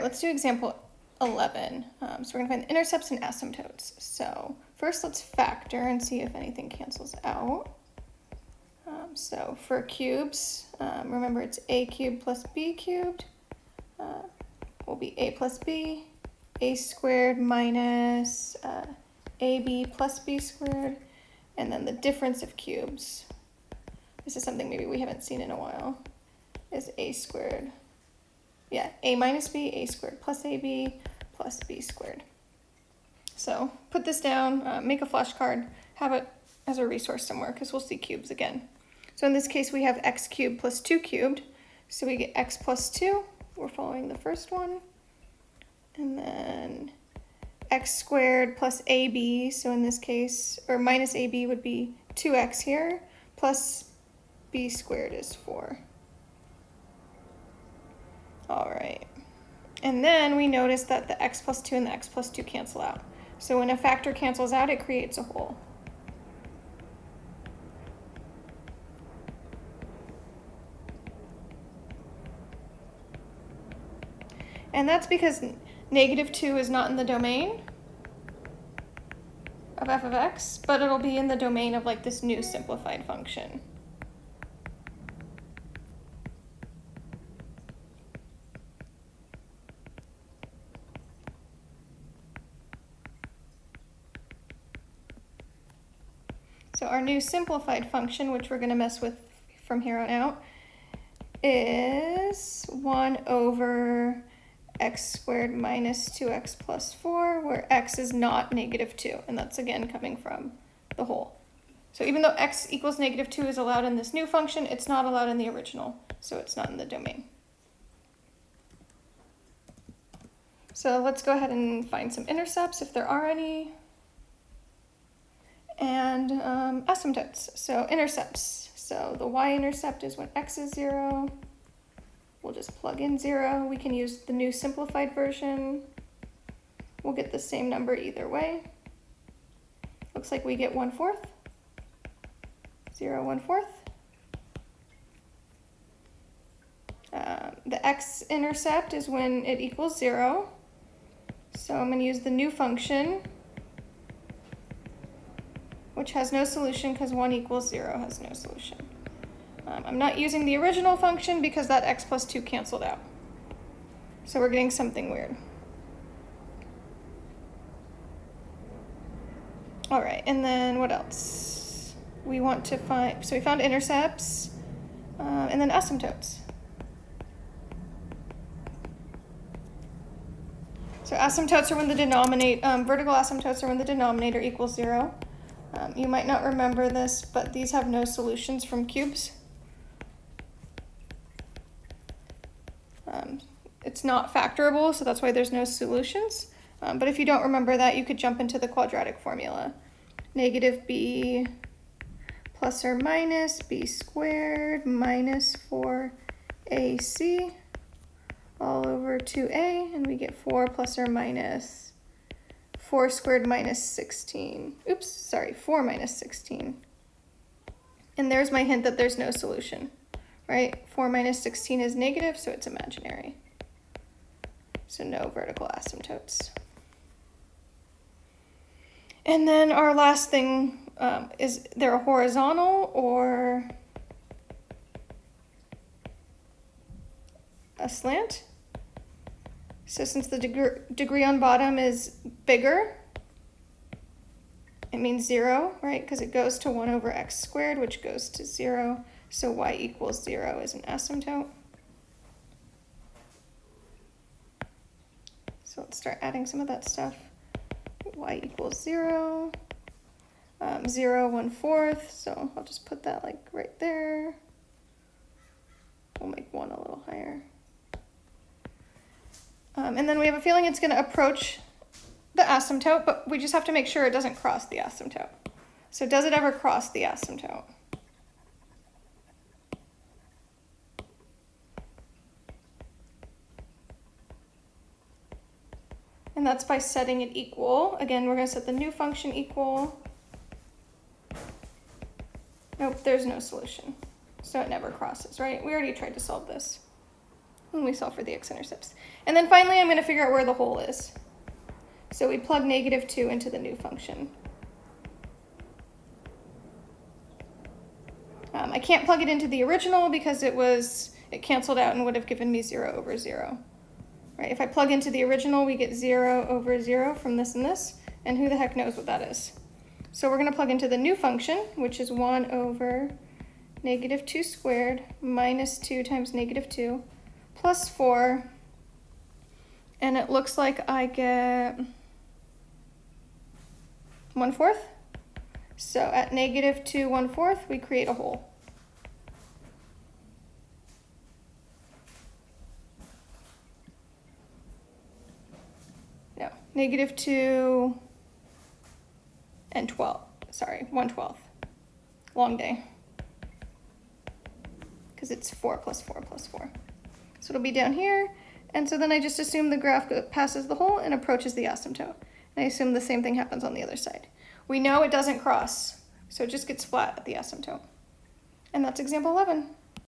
right, let's do example 11. Um, so we're gonna find the intercepts and asymptotes. So first let's factor and see if anything cancels out. Um, so for cubes, um, remember it's a cubed plus b cubed uh, will be a plus b, a squared minus uh, ab plus b squared, and then the difference of cubes. This is something maybe we haven't seen in a while, is a squared. Yeah, a minus b, a squared plus ab plus b squared. So put this down, uh, make a flashcard, have it as a resource somewhere because we'll see cubes again. So in this case, we have x cubed plus 2 cubed. So we get x plus 2. We're following the first one. And then x squared plus ab. So in this case, or minus ab would be 2x here, plus b squared is 4. Right. And then we notice that the x plus 2 and the x plus 2 cancel out. So when a factor cancels out, it creates a hole. And that's because negative 2 is not in the domain of f of x, but it'll be in the domain of like this new simplified function. Our new simplified function, which we're going to mess with from here on out, is 1 over x squared minus 2x plus 4, where x is not negative 2, and that's again coming from the hole. So even though x equals negative 2 is allowed in this new function, it's not allowed in the original, so it's not in the domain. So let's go ahead and find some intercepts if there are any and um, asymptotes. So intercepts. So the y-intercept is when x is 0. We'll just plug in 0. We can use the new simplified version. We'll get the same number either way. Looks like we get 1 fourth. 0, 1 fourth. Uh, the x-intercept is when it equals 0. So I'm going to use the new function which has no solution because 1 equals 0 has no solution. Um, I'm not using the original function because that x plus 2 canceled out. So we're getting something weird. All right, and then what else? We want to find, so we found intercepts, uh, and then asymptotes. So asymptotes are when the denominator, um, vertical asymptotes are when the denominator equals zero. Um, you might not remember this, but these have no solutions from cubes. Um, it's not factorable, so that's why there's no solutions. Um, but if you don't remember that, you could jump into the quadratic formula. Negative b plus or minus b squared minus 4ac all over 2a, and we get 4 plus or minus 4 squared minus 16. Oops, sorry, 4 minus 16. And there's my hint that there's no solution, right? 4 minus 16 is negative, so it's imaginary. So no vertical asymptotes. And then our last thing, um, is there a horizontal or a slant? So since the deg degree on bottom is bigger, it means zero, right? Because it goes to one over x squared, which goes to zero. So y equals zero is an asymptote. So let's start adding some of that stuff. y equals zero, um, zero, one fourth. So I'll just put that like right there. We'll make one a little higher. Um, and then we have a feeling it's going to approach the asymptote, but we just have to make sure it doesn't cross the asymptote. So does it ever cross the asymptote? And that's by setting it equal. Again, we're going to set the new function equal. Nope, there's no solution. So it never crosses, right? We already tried to solve this. When we solve for the x-intercepts. And then finally, I'm going to figure out where the hole is. So we plug negative 2 into the new function. Um, I can't plug it into the original because it was it canceled out and would have given me 0 over 0. Right? If I plug into the original, we get 0 over 0 from this and this, and who the heck knows what that is. So we're going to plug into the new function, which is 1 over negative 2 squared minus 2 times negative 2 plus 4. And it looks like I get 1 fourth. So at negative 2 1 fourth, we create a hole. No, negative 2 and 12. Sorry, 1 12th. Long day. Because it's 4 plus 4 plus 4. So it'll be down here. And so then I just assume the graph passes the hole and approaches the asymptote. And I assume the same thing happens on the other side. We know it doesn't cross, so it just gets flat at the asymptote. And that's example 11.